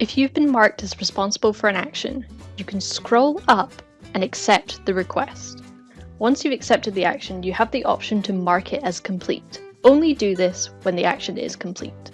If you've been marked as responsible for an action, you can scroll up and accept the request. Once you've accepted the action, you have the option to mark it as complete. Only do this when the action is complete.